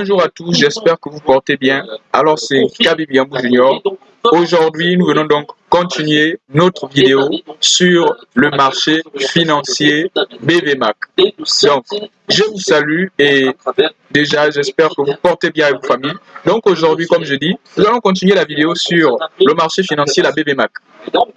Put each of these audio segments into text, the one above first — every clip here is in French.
Bonjour à tous, j'espère que vous portez bien. Alors c'est Kabi Biambou Junior. Aujourd'hui, nous venons donc continuer notre vidéo sur le marché financier BVMAC. Donc, je vous salue et déjà, j'espère que vous portez bien avec vos familles. Donc aujourd'hui, comme je dis, nous allons continuer la vidéo sur le marché financier, la BVMAC. Donc,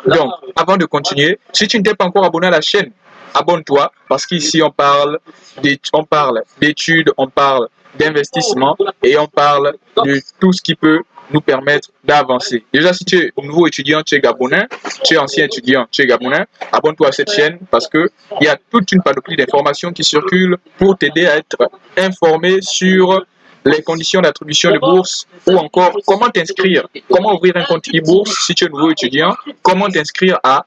avant de continuer, si tu ne t'es pas encore abonné à la chaîne, abonne-toi parce qu'ici on parle d'études, on parle d'investissement et on parle de tout ce qui peut nous permettre d'avancer. Déjà, si tu es nouveau étudiant, tu es gabonais, tu es ancien étudiant, tu es gabonais, abonne-toi à cette chaîne parce que il y a toute une panoplie d'informations qui circulent pour t'aider à être informé sur les conditions d'attribution de bourse ou encore comment t'inscrire, comment ouvrir un compte e-bourse si tu es nouveau étudiant, comment t'inscrire à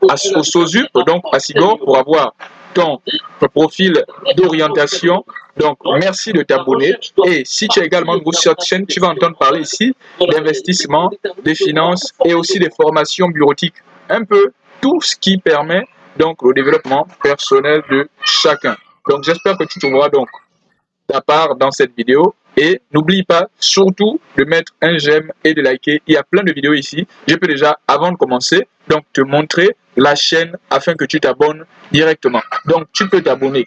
au SOSUP, donc à SIGOR, pour avoir ton profil d'orientation. Donc, merci de t'abonner. Et si tu es également nouveau sur cette chaîne, tu vas entendre parler ici d'investissement, des finances et aussi des formations bureautiques. Un peu tout ce qui permet donc le développement personnel de chacun. Donc, j'espère que tu trouveras donc ta part dans cette vidéo. Et n'oublie pas surtout de mettre un j'aime et de liker. Il y a plein de vidéos ici. Je peux déjà, avant de commencer, donc te montrer la chaîne afin que tu t'abonnes directement. Donc, tu peux t'abonner.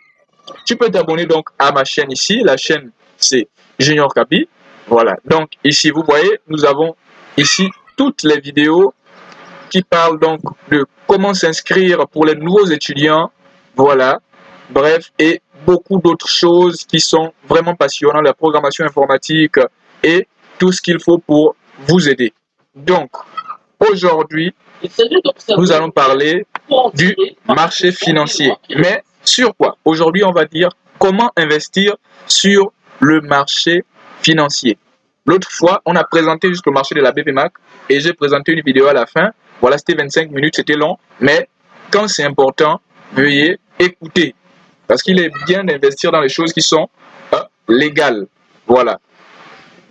Tu peux t'abonner donc à ma chaîne ici. La chaîne, c'est Junior Capi. Voilà. Donc, ici, vous voyez, nous avons ici toutes les vidéos qui parlent donc de comment s'inscrire pour les nouveaux étudiants. Voilà. Bref, et beaucoup d'autres choses qui sont vraiment passionnantes, la programmation informatique et tout ce qu'il faut pour vous aider. Donc, aujourd'hui, nous allons parler du marché financier. Mais sur quoi Aujourd'hui, on va dire comment investir sur le marché financier. L'autre fois, on a présenté juste le marché de la BPMAC et j'ai présenté une vidéo à la fin. Voilà, c'était 25 minutes, c'était long. Mais quand c'est important, veuillez écouter. Parce qu'il est bien d'investir dans les choses qui sont euh, légales. Voilà.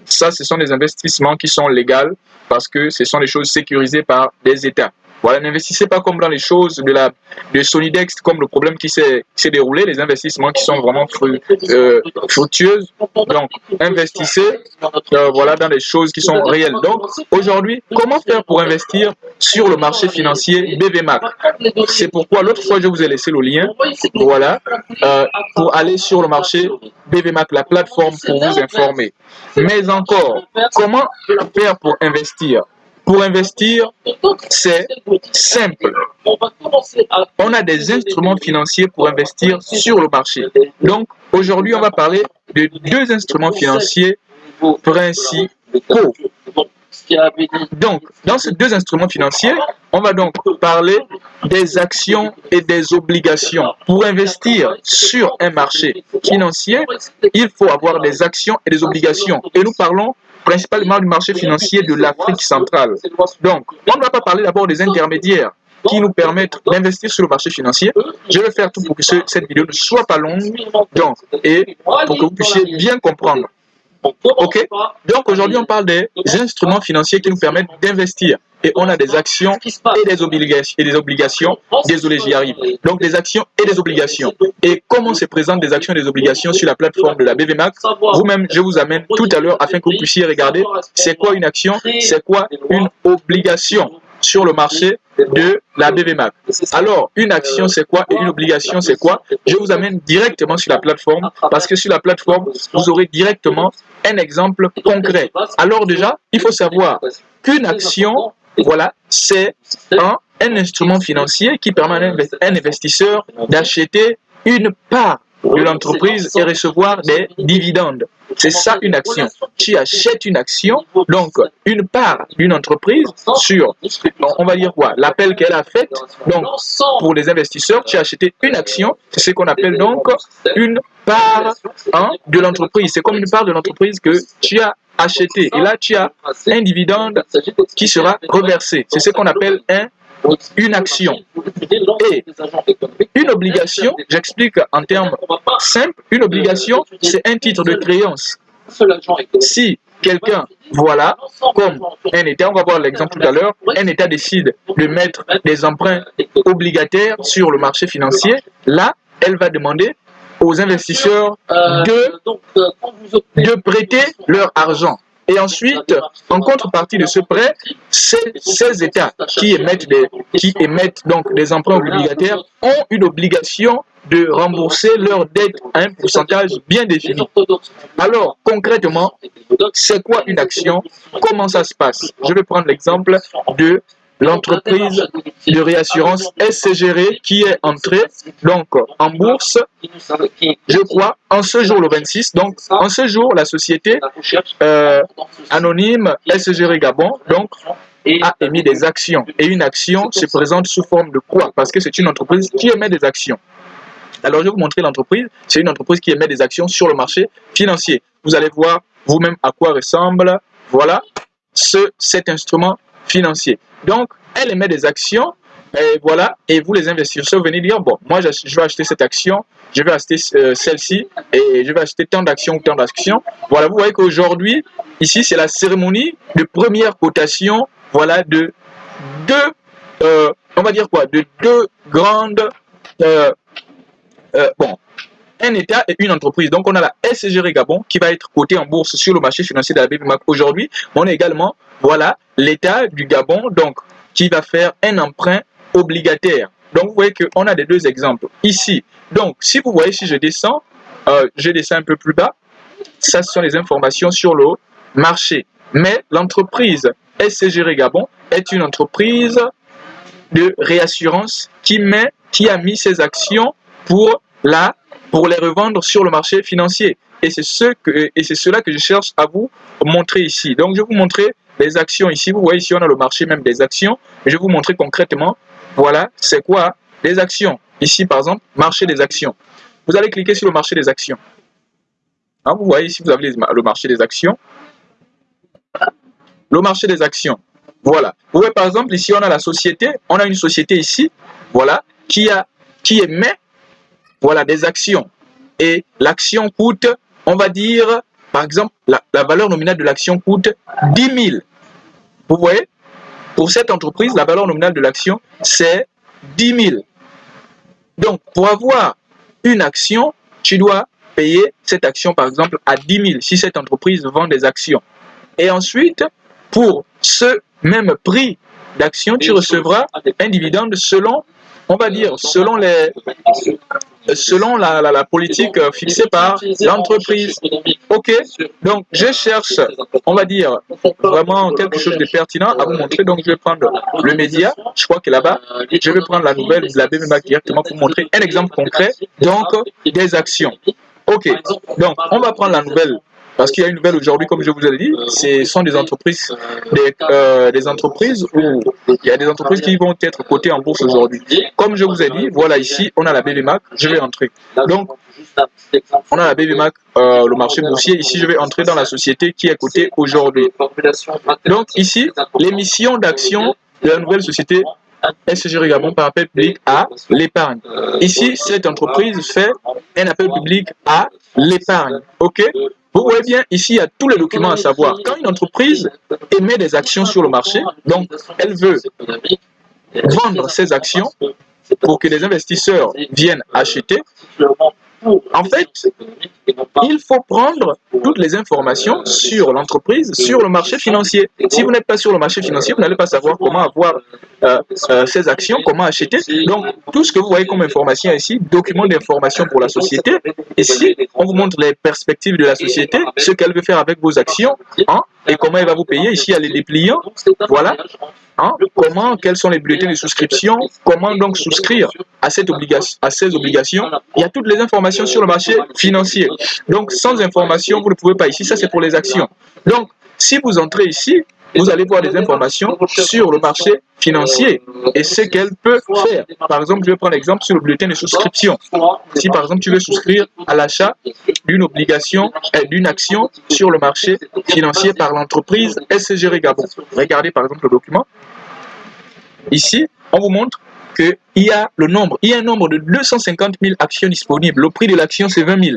Ça, ce sont des investissements qui sont légaux parce que ce sont des choses sécurisées par des États. Voilà, n'investissez pas comme dans les choses de la de Sonidex, comme le problème qui s'est déroulé, les investissements qui sont vraiment euh, fructueuses. Donc, investissez euh, voilà, dans des choses qui sont réelles. Donc, aujourd'hui, comment faire pour investir sur le marché financier BVMAC C'est pourquoi l'autre fois, je vous ai laissé le lien, voilà, euh, pour aller sur le marché BVMAC, la plateforme pour vous informer. Mais encore, comment faire pour investir? Pour investir, c'est simple. On a des instruments financiers pour investir sur le marché. Donc, aujourd'hui, on va parler de deux instruments financiers principaux. Donc, dans ces deux instruments financiers, on va donc parler des actions et des obligations. Pour investir sur un marché financier, il faut avoir des actions et des obligations. Et nous parlons principalement du marché financier de l'Afrique centrale. Donc, on ne va pas parler d'abord des intermédiaires qui nous permettent d'investir sur le marché financier. Je vais faire tout pour que cette vidéo ne soit pas longue donc, et pour que vous puissiez bien comprendre. Ok Donc aujourd'hui, on parle des instruments financiers qui nous permettent d'investir. Et on a des actions et des obligations. Et des obligations. Désolé, j'y arrive. Donc des actions et des obligations. Et comment se présentent des actions et des obligations sur la plateforme de la BVMAC Vous-même, je vous amène tout à l'heure afin que vous puissiez regarder c'est quoi une action, c'est quoi une obligation? Sur le marché de la BVMAC. Alors, une action, c'est quoi et une obligation, c'est quoi? Je vous amène directement sur la plateforme parce que sur la plateforme, vous aurez directement un exemple concret. Alors déjà, il faut savoir qu'une action, voilà, c'est un, un instrument financier qui permet à un investisseur d'acheter une part de l'entreprise et recevoir des dividendes. C'est ça une action. Tu achètes une action, donc une part d'une entreprise sur, on va dire quoi, l'appel qu'elle a fait. Donc, pour les investisseurs, tu as acheté une action, c'est ce qu'on appelle donc une part hein, de l'entreprise. C'est comme une part de l'entreprise que tu as acheté. Et là, tu as un dividende qui sera reversé. C'est ce qu'on appelle un une action et une obligation, j'explique en termes simples, une obligation, c'est un titre de créance. Si quelqu'un, voilà, comme un État, on va voir l'exemple tout à l'heure, un État décide de mettre des emprunts obligataires sur le marché financier, là, elle va demander aux investisseurs de, de prêter leur argent. Et ensuite, en contrepartie de ce prêt, ces, États qui émettent, des, donc des emprunts obligataires ont une obligation de rembourser leurs dettes à un pourcentage bien défini. Alors, concrètement, c'est quoi une action? Comment ça se passe? Je vais prendre l'exemple de l'entreprise de réassurance SCGR qui est entrée en bourse, je crois, en ce jour le 26. Donc, en ce jour, la société euh, anonyme SCGR Gabon donc a émis des actions. Et une action se présente sous forme de quoi? Parce que c'est une entreprise qui émet des actions. Alors, je vais vous montrer l'entreprise. C'est une entreprise qui émet des actions sur le marché financier. Vous allez voir vous-même à quoi ressemble, voilà, ce, cet instrument financier. Donc, elle émet des actions, et voilà, et vous les investisseurs venez dire, bon, moi je, vais acheter cette action, je vais acheter euh, celle-ci, et je vais acheter tant d'actions ou tant d'actions. Voilà, vous voyez qu'aujourd'hui, ici, c'est la cérémonie de première cotation, voilà, de deux, euh, on va dire quoi, de deux grandes, euh, bon, un État et une entreprise. Donc, on a la SGR Gabon qui va être cotée en bourse sur le marché financier de la aujourd'hui. On a également, voilà, l'État du Gabon, donc, qui va faire un emprunt obligataire. Donc, vous voyez qu'on a des deux exemples ici. Donc, si vous voyez, si je descends, euh, je descends un peu plus bas, ça, ce sont les informations sur le marché. Mais l'entreprise SCGR Gabon est une entreprise de réassurance qui, met, qui a mis ses actions pour, la, pour les revendre sur le marché financier. Et c'est ce que, et c'est cela que je cherche à vous montrer ici. Donc, je vais vous montrer les actions ici. Vous voyez ici, on a le marché même des actions. Je vais vous montrer concrètement, voilà, c'est quoi les actions. Ici, par exemple, marché des actions. Vous allez cliquer sur le marché des actions. Hein, vous voyez ici, vous avez le marché des actions. Le marché des actions. Voilà. Vous voyez, par exemple, ici, on a la société. On a une société ici, voilà, qui, a, qui émet voilà, des actions. Et l'action coûte, on va dire, par exemple, la, la valeur nominale de l'action coûte 10 000. Vous voyez? Pour cette entreprise, la valeur nominale de l'action, c'est 10 000. Donc, pour avoir une action, tu dois payer cette action, par exemple, à 10 000 si cette entreprise vend des actions. Et ensuite, pour ce même prix d'action, tu recevras un dividende selon on va dire, selon, les, selon la, la, politique fixée par l'entreprise. Ok, donc je cherche, on va dire, vraiment quelque chose de pertinent à vous montrer. Donc je vais prendre le média, je crois que là-bas, je vais prendre la nouvelle de la BMMAC directement pour vous montrer un exemple concret, donc des actions. Ok, donc on va prendre la nouvelle parce qu'il y a une nouvelle aujourd'hui, comme je vous ai dit, ce sont des entreprises, des, euh, des, entreprises où il y a des entreprises qui vont être cotées en bourse aujourd'hui. Comme je vous ai dit, voilà ici, on a la BBMAC, je vais entrer. Donc, on a la BBMAC, euh, le marché boursier. Ici, je vais entrer dans la société qui est cotée aujourd'hui. Donc, ici, l'émission d'actions de la nouvelle société SG Gabon par appel public à l'épargne. Ici, cette entreprise fait un appel public à l'épargne. OK? Vous voyez bien, ici, il y a tous les documents à savoir. Quand une entreprise émet des actions sur le marché, donc elle veut vendre ses actions pour que les investisseurs viennent acheter, en fait, il faut prendre toutes les informations sur l'entreprise, sur le marché financier. Si vous n'êtes pas sur le marché financier, vous n'allez pas savoir comment avoir euh, euh, ces actions, comment acheter. Donc, tout ce que vous voyez comme information ici, document d'information pour la société. Ici, on vous montre les perspectives de la société, ce qu'elle veut faire avec vos actions hein, et comment elle va vous payer. Ici, il y a les dépliants. Voilà. Hein, comment, quels sont les bulletins de souscription, comment donc souscrire à, cette obligation, à ces obligations. Il y a toutes les informations sur le marché financier. Donc, sans information, vous ne pouvez pas ici. Ça, c'est pour les actions. Donc, si vous entrez ici, vous allez voir des informations sur le marché financier et ce qu'elle peut faire. Par exemple, je vais prendre l'exemple sur le bulletin de souscription. Si par exemple tu veux souscrire à l'achat d'une obligation, et d'une action sur le marché financier par l'entreprise SGR Gabon. Regardez par exemple le document. Ici, on vous montre qu'il y a le nombre, il y a un nombre de 250 000 actions disponibles. Le prix de l'action, c'est 20 000.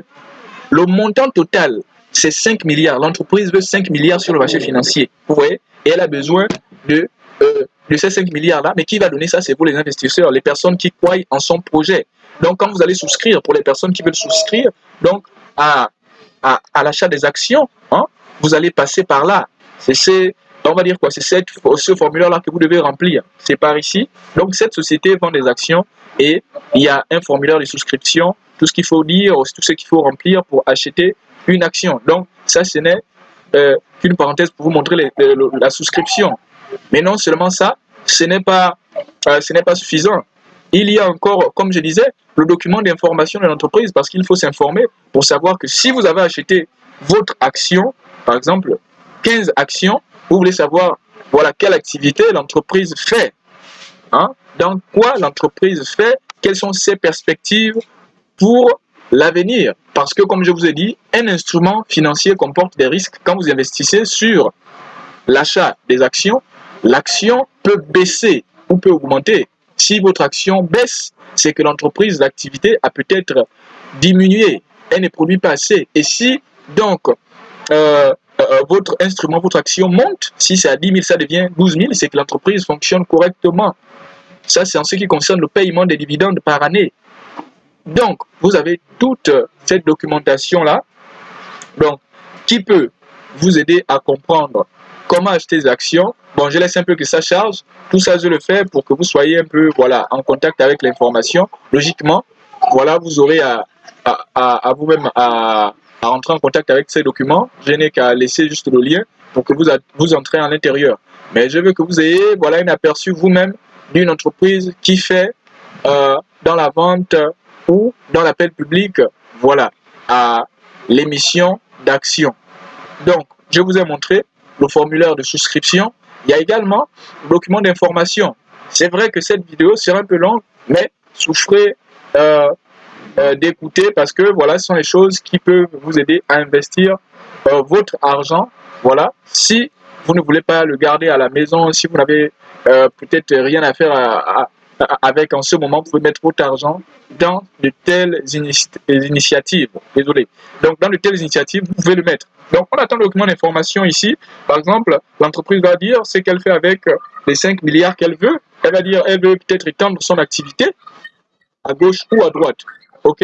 Le montant total c'est 5 milliards. L'entreprise veut 5 milliards sur le marché financier. Vous voyez Et elle a besoin de, euh, ces 5 milliards-là. Mais qui va donner ça? C'est pour les investisseurs, les personnes qui croient en son projet. Donc, quand vous allez souscrire, pour les personnes qui veulent souscrire, donc à l'achat des actions, hein, vous allez passer par là. C'est on va dire quoi, c'est ce formulaire-là que vous devez remplir. C'est par ici. Donc, cette société vend des actions et il y a un formulaire de souscription, tout ce qu'il faut dire, tout ce qu'il faut remplir pour acheter une action. Donc, ça, ce n'est euh, qu'une parenthèse pour vous montrer la souscription. Mais non seulement ça, ce n'est pas, euh, ce n'est pas suffisant. Il y a encore, comme je disais, le document d'information de l'entreprise parce qu'il faut s'informer pour savoir que si vous avez acheté votre action, par exemple 15 actions, vous voulez savoir voilà, quelle activité l'entreprise fait. Hein? Dans quoi l'entreprise fait, quelles sont ses perspectives pour l'avenir? Parce que, comme je vous ai dit, un instrument financier comporte des risques. Quand vous investissez sur l'achat des actions, l'action peut baisser ou peut augmenter. Si votre action baisse, c'est que l'entreprise, l'activité a peut-être diminué. Elle ne produit pas assez. Et si, donc, euh, euh, votre instrument, votre action monte, si c'est à 10 000, ça devient 12 000, c'est que l'entreprise fonctionne correctement. Ça, c'est en ce qui concerne le paiement des dividendes par année. Donc, vous avez toute cette documentation-là, donc, qui peut vous aider à comprendre comment acheter des actions? Bon, je laisse un peu que ça charge. Tout ça, je le fais pour que vous soyez un peu voilà, en contact avec l'information. Logiquement, voilà, vous aurez à, à vous-même à, à entrer en contact avec ces documents, je n'ai qu'à laisser juste le lien pour que vous, vous entrez à l'intérieur. Mais je veux que vous ayez voilà, un aperçu vous-même d'une entreprise qui fait euh, dans la vente ou dans l'appel public, voilà, à l'émission d'actions. Donc, je vous ai montré le formulaire de souscription. Il y a également le document d'information. C'est vrai que cette vidéo sera un peu longue, mais souffrez euh, euh, d'écouter parce que voilà, ce sont les choses qui peuvent vous aider à investir euh, votre argent. Voilà, si vous ne voulez pas le garder à la maison, si vous n'avez euh, peut-être rien à faire avec en ce moment, vous pouvez mettre votre argent dans de telles initiatives. Désolé. Donc, dans de telles initiatives, vous pouvez le mettre. Donc, on attend le document d'information ici. Par exemple, l'entreprise va dire ce qu'elle fait avec les 5 milliards qu'elle veut. Elle va dire, elle veut peut-être étendre son activité à gauche ou à droite. OK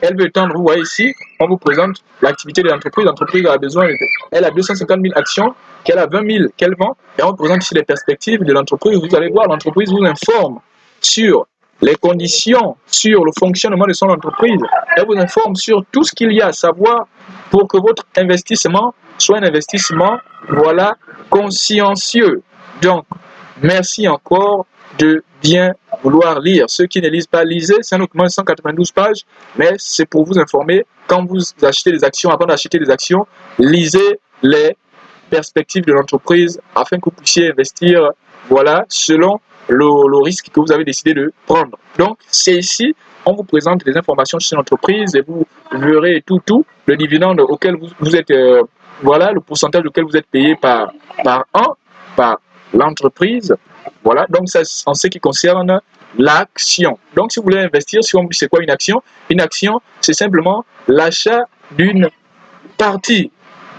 Elle veut étendre, vous voyez ici, on vous présente l'activité de l'entreprise. L'entreprise a besoin, elle a 250 000 actions, qu'elle a 20 000 qu'elle vend, et on présente ici les perspectives de l'entreprise. Vous allez voir, l'entreprise vous informe sur les conditions, sur le fonctionnement de son entreprise. Elle vous informe sur tout ce qu'il y a à savoir pour que votre investissement soit un investissement, voilà, consciencieux. Donc, merci encore de bien vouloir lire. Ceux qui ne lisent pas, lisez. C'est un document de 192 pages, mais c'est pour vous informer. Quand vous achetez des actions, avant d'acheter des actions, lisez les perspectives de l'entreprise afin que vous puissiez investir voilà, selon le, risque que vous avez décidé de prendre. Donc, c'est ici, on vous présente des informations sur l'entreprise et vous verrez tout, tout, le dividende auquel vous, êtes, euh, voilà, le pourcentage auquel vous êtes payé par, par an, par l'entreprise, voilà, donc c'est en ce qui concerne l'action. Donc si vous voulez investir, c'est quoi une action Une action, c'est simplement l'achat d'une partie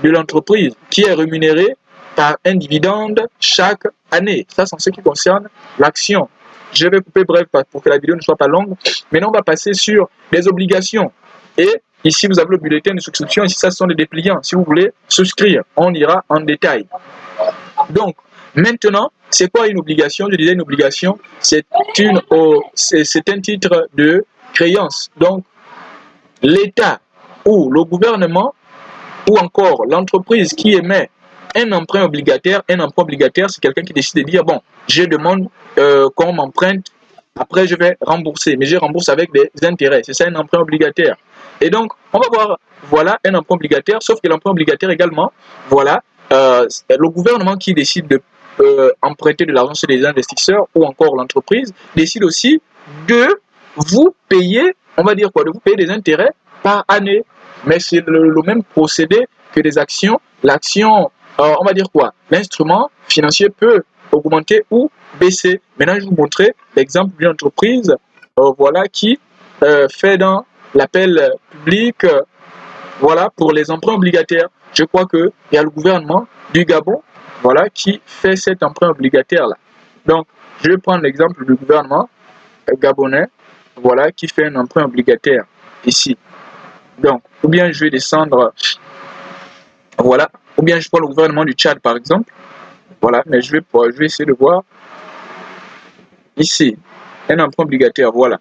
de l'entreprise qui est rémunérée par un dividende chaque année. Ça, c'est en ce qui concerne l'action. Je vais couper bref pour que la vidéo ne soit pas longue. Maintenant, on va passer sur les obligations. Et ici, vous avez le bulletin de souscription. Ici, ça, ce sont les dépliants. Si vous voulez souscrire, on ira en détail. Donc, Maintenant, c'est quoi une obligation? Je disais une obligation, c'est un titre de créance. Donc, l'État ou le gouvernement ou encore l'entreprise qui émet un emprunt obligataire, un emprunt obligataire, c'est quelqu'un qui décide de dire, bon, je demande euh, qu'on m'emprunte, après je vais rembourser, mais je rembourse avec des intérêts. C'est ça un emprunt obligataire. Et donc, on va voir, voilà un emprunt obligataire, sauf que l'emprunt obligataire également, voilà, euh, le gouvernement qui décide de euh, emprunter de l'argent chez les investisseurs ou encore l'entreprise décide aussi de vous payer, on va dire quoi, de vous payer des intérêts par année. Mais c'est le, même procédé que des actions. L'action, euh, on va dire quoi, l'instrument financier peut augmenter ou baisser. Maintenant, je vais vous montrer l'exemple d'une entreprise euh, voilà, qui fait dans l'appel public voilà, pour les emprunts obligataires. Je crois qu'il y a le gouvernement du Gabon voilà, qui fait cet emprunt obligataire-là. Donc, je vais prendre l'exemple du gouvernement gabonais. voilà, qui fait un emprunt obligataire ici. Donc, ou bien je vais descendre, voilà, ou bien je prends le gouvernement du Tchad par exemple, voilà, mais je vais, je vais essayer de voir ici, un emprunt obligataire, voilà.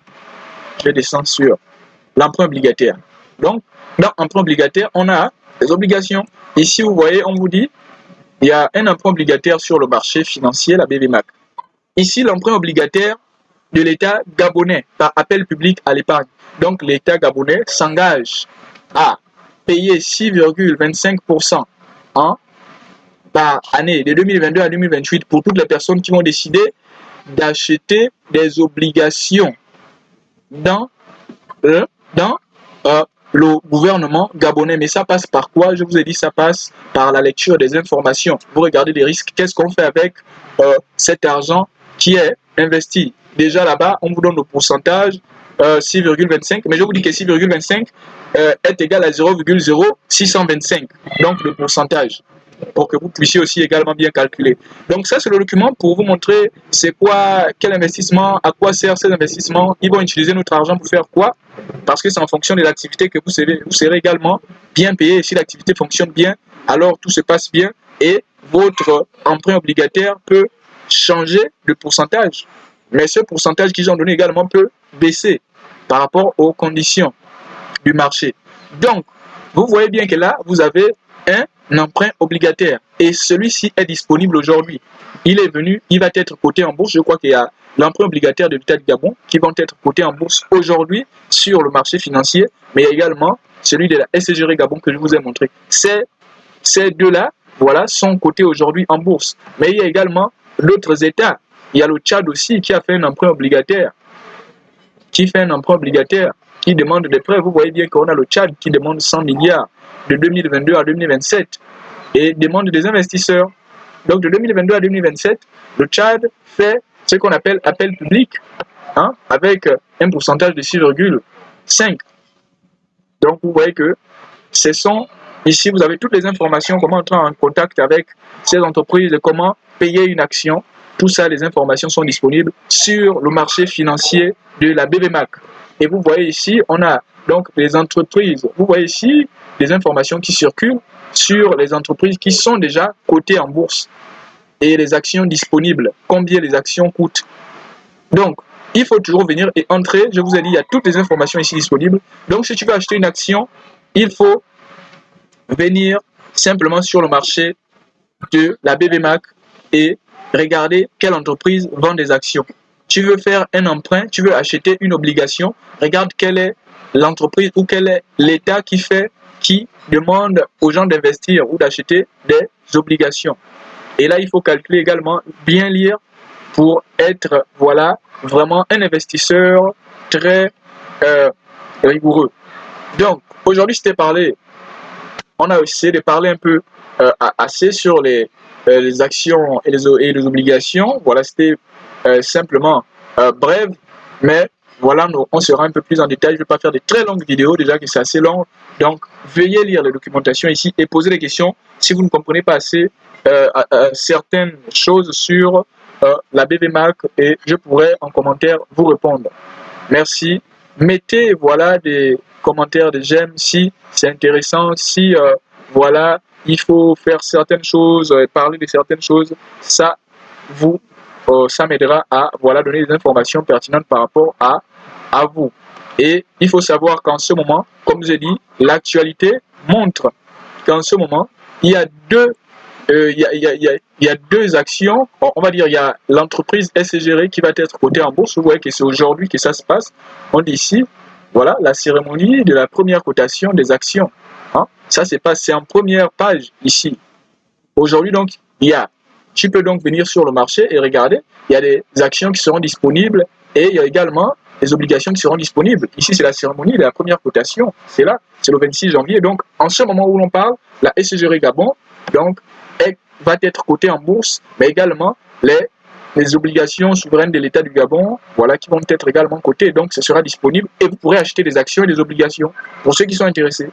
Je vais descendre sur l'emprunt obligataire. Donc, dans l'emprunt obligataire, on a les obligations. Ici, vous voyez, on vous dit, il y a un emprunt obligataire sur le marché financier, la BVMAC. Ici, l'emprunt obligataire de l'État gabonais par appel public à l'épargne. Donc, l'État gabonais s'engage à payer 6,25% en par année de 2022 à 2028 pour toutes les personnes qui vont décider d'acheter des obligations dans, euh, dans euh, le gouvernement gabonais. Mais ça passe par quoi? Je vous ai dit, ça passe par la lecture des informations. Vous regardez les risques. Qu'est-ce qu'on fait avec euh, cet argent qui est investi? Déjà là-bas, on vous donne le pourcentage 6,25. Mais je vous dis que 6,25 est égal à 0,0625. Donc le pourcentage pour que vous puissiez aussi également bien calculer. Donc ça, c'est le document pour vous montrer c'est quoi, quel investissement, à quoi sert ces investissements, ils vont utiliser notre argent pour faire quoi, parce que c'est en fonction de l'activité que vous serez, vous serez également bien payé. Et si l'activité fonctionne bien, alors tout se passe bien et votre emprunt obligataire peut changer de pourcentage. Mais ce pourcentage qu'ils ont donné également peut baisser par rapport aux conditions du marché. Donc, vous voyez bien que là, vous avez un emprunt obligataire et celui-ci est disponible aujourd'hui. Il est venu, il va être coté en bourse. Je crois qu'il y a l'emprunt obligataire de l'État de Gabon qui vont être cotés en bourse aujourd'hui sur le marché financier, mais il y a également celui de la SGR Gabon que je vous ai montré. Ces, ces deux-là, voilà, sont cotés aujourd'hui en bourse. Mais il y a également d'autres États. Il y a le Tchad aussi qui a fait un emprunt obligataire, qui fait un emprunt obligataire, qui demande des prêts. Vous voyez bien qu'on a le Tchad qui demande 100 milliards de 2022 à 2027 et demande des investisseurs. Donc de 2022 à 2027, le Tchad fait ce qu'on appelle appel public hein, avec un pourcentage de 6,5. Donc vous voyez que ce sont, ici vous avez toutes les informations, comment entrer en contact avec ces entreprises, comment payer une action. Tout ça, les informations sont disponibles sur le marché financier de la BBMAC. Et vous voyez ici, on a donc les entreprises. Vous voyez ici les informations qui circulent sur les entreprises qui sont déjà cotées en bourse et les actions disponibles, combien les actions coûtent. Donc, il faut toujours venir et entrer. Je vous ai dit, il y a toutes les informations ici disponibles. Donc, si tu veux acheter une action, il faut venir simplement sur le marché de la BBMAC et regarder quelle entreprise vend des actions tu veux faire un emprunt, tu veux acheter une obligation, regarde quelle est l'entreprise ou quel est l'État qui fait, qui demande aux gens d'investir ou d'acheter des obligations. Et là, il faut calculer également, bien lire pour être, voilà, vraiment un investisseur très euh, rigoureux. Donc, aujourd'hui, je t'ai parlé, on a essayé de parler un peu euh, assez sur les, euh, actions et les, obligations. Voilà, c'était simplement euh, brève, mais voilà, on sera un peu plus en détail. Je ne vais pas faire de très longues vidéos, déjà que c'est assez long. Donc, veuillez lire les documentations ici et poser des questions si vous ne comprenez pas assez euh, certaines choses sur la BBMAC et je pourrai en commentaire vous répondre. Merci. Mettez voilà des commentaires, des j'aime si c'est intéressant, si voilà, il faut faire certaines choses, parler de certaines choses. Ça vous euh, ça m'aidera à voilà, donner des informations pertinentes par rapport à, à vous. Et il faut savoir qu'en ce moment, comme je dit, l'actualité montre qu'en ce moment, il y a deux il, y a, y a, il, y a, deux actions. On va dire, il y a l'entreprise SGR qui va être cotée en bourse. Vous voyez que c'est aujourd'hui que ça se passe. On dit ici, voilà, la cérémonie de la première cotation des actions. Hein. Ça, c'est passé en première page ici. Aujourd'hui, donc, il y a tu peux donc venir sur le marché et regarder. Il y a des actions qui seront disponibles et il y a également des obligations qui seront disponibles. Ici, c'est la cérémonie de la première cotation. C'est là, c'est le 26 janvier. Donc, en ce moment où l'on parle, la SGR Gabon va être cotée en bourse, mais également les, les obligations souveraines de l'État du Gabon, voilà, qui vont être également cotées. Donc, ce sera disponible et vous pourrez acheter des actions et des obligations pour ceux qui sont intéressés.